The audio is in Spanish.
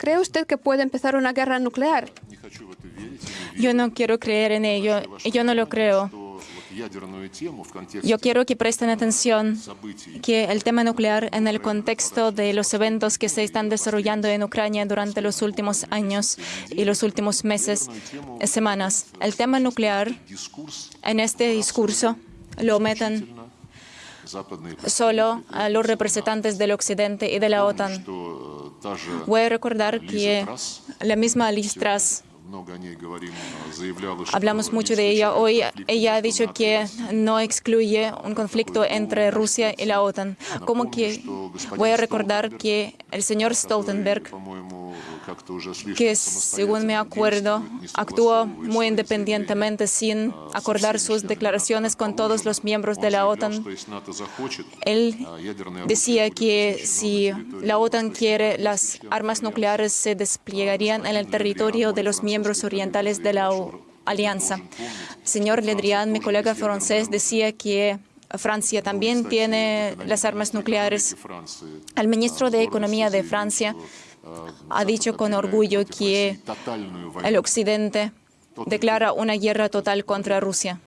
¿Cree usted que puede empezar una guerra nuclear? Yo no quiero creer en ello, yo no lo creo. Yo quiero que presten atención que el tema nuclear en el contexto de los eventos que se están desarrollando en Ucrania durante los últimos años y los últimos meses, semanas. El tema nuclear en este discurso lo meten solo a los representantes del Occidente y de la OTAN. Voy a recordar que la misma Listras Hablamos mucho de ella hoy. Ella ha dicho que no excluye un conflicto entre Rusia y la OTAN. Como que voy a recordar que el señor Stoltenberg, que según me acuerdo, actuó muy independientemente sin acordar sus declaraciones con todos los miembros de la OTAN. Él decía que si la OTAN quiere, las armas nucleares se desplegarían en el territorio de los miembros orientales de la Alianza. Señor Le Drian, mi colega francés, decía que Francia también tiene las armas nucleares. El ministro de Economía de Francia ha dicho con orgullo que el Occidente declara una guerra total contra Rusia.